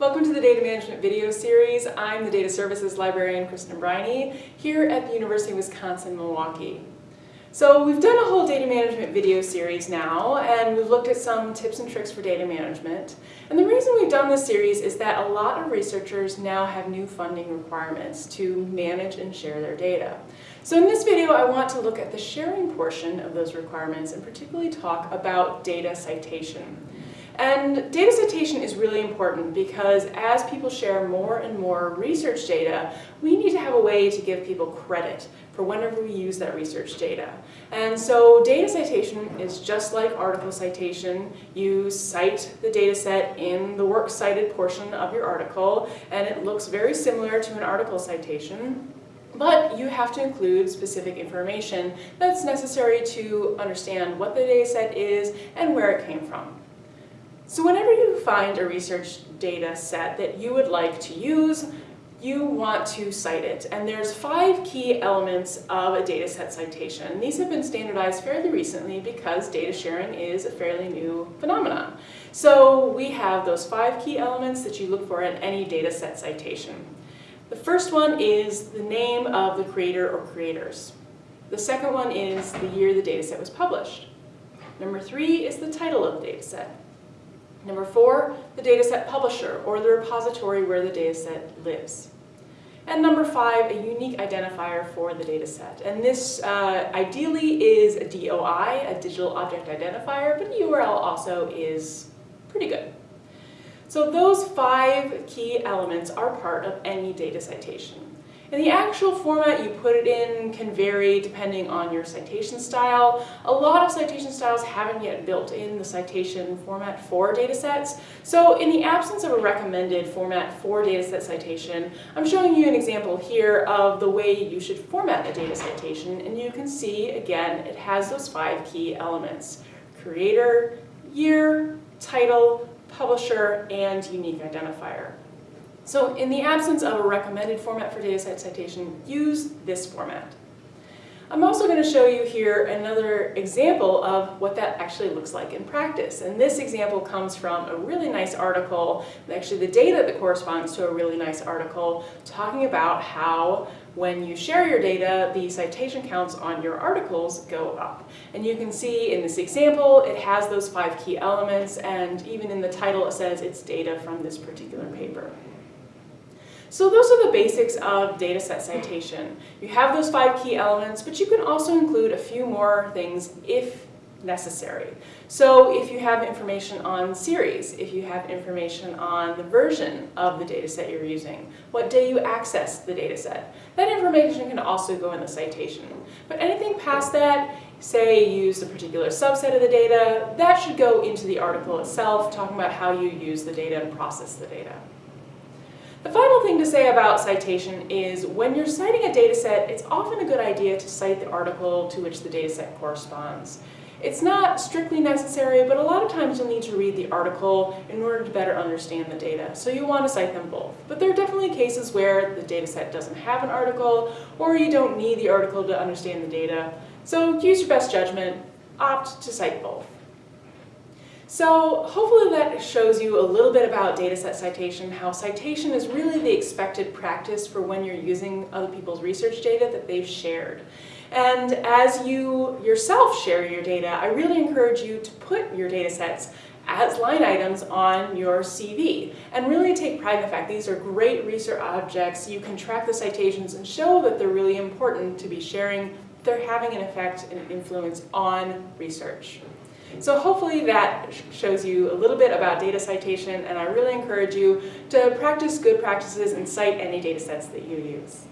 Welcome to the Data Management video series. I'm the Data Services Librarian, Kristen Briney, here at the University of Wisconsin-Milwaukee. So we've done a whole data management video series now, and we've looked at some tips and tricks for data management. And the reason we've done this series is that a lot of researchers now have new funding requirements to manage and share their data. So in this video, I want to look at the sharing portion of those requirements and particularly talk about data citation. And data citation is really important because as people share more and more research data, we need to have a way to give people credit for whenever we use that research data. And so data citation is just like article citation. You cite the data set in the works cited portion of your article, and it looks very similar to an article citation. But you have to include specific information that's necessary to understand what the data set is and where it came from. So whenever you find a research data set that you would like to use, you want to cite it. And there's five key elements of a data set citation. These have been standardized fairly recently because data sharing is a fairly new phenomenon. So we have those five key elements that you look for in any data set citation. The first one is the name of the creator or creators. The second one is the year the dataset was published. Number three is the title of the dataset. Number four, the dataset publisher, or the repository where the dataset lives. And number five, a unique identifier for the dataset. And this uh, ideally is a DOI, a digital object identifier, but a URL also is pretty good. So those five key elements are part of any data citation. And the actual format you put it in can vary depending on your citation style. A lot of citation styles haven't yet built in the citation format for datasets. So in the absence of a recommended format for dataset citation, I'm showing you an example here of the way you should format a data citation. And you can see, again, it has those five key elements. Creator, year, title, publisher, and unique identifier. So in the absence of a recommended format for dataset citation, use this format. I'm also going to show you here another example of what that actually looks like in practice. And this example comes from a really nice article, actually the data that corresponds to a really nice article, talking about how when you share your data, the citation counts on your articles go up. And you can see in this example, it has those five key elements, and even in the title it says it's data from this particular paper. So those are the basics of dataset citation. You have those five key elements, but you can also include a few more things if necessary. So if you have information on series, if you have information on the version of the dataset you're using, what day you access the dataset, that information can also go in the citation. But anything past that, say you use a particular subset of the data, that should go into the article itself, talking about how you use the data and process the data. The final thing to say about citation is when you're citing a dataset, it's often a good idea to cite the article to which the dataset corresponds. It's not strictly necessary, but a lot of times you'll need to read the article in order to better understand the data. So you want to cite them both. But there are definitely cases where the dataset doesn't have an article, or you don't need the article to understand the data. So use your best judgment, opt to cite both. So hopefully that shows you a little bit about dataset citation, how citation is really the expected practice for when you're using other people's research data that they've shared. And as you yourself share your data, I really encourage you to put your data sets as line items on your CV and really take pride in the fact these are great research objects. You can track the citations and show that they're really important to be sharing. They're having an effect and influence on research. So hopefully that shows you a little bit about data citation and I really encourage you to practice good practices and cite any data sets that you use.